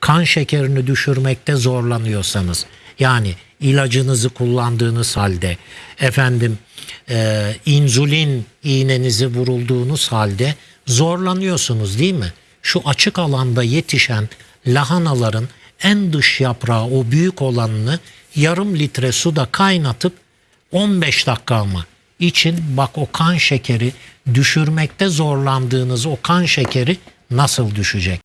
kan şekerini düşürmekte zorlanıyorsanız yani ilacınızı kullandığınız halde efendim e, insülin iğnenizi vurulduğunuz halde zorlanıyorsunuz değil mi? Şu açık alanda yetişen lahanaların en dış yaprağı o büyük olanını yarım litre suda kaynatıp 15 dakika mı için bak o kan şekeri düşürmekte zorlandığınız o kan şekeri nasıl düşecek?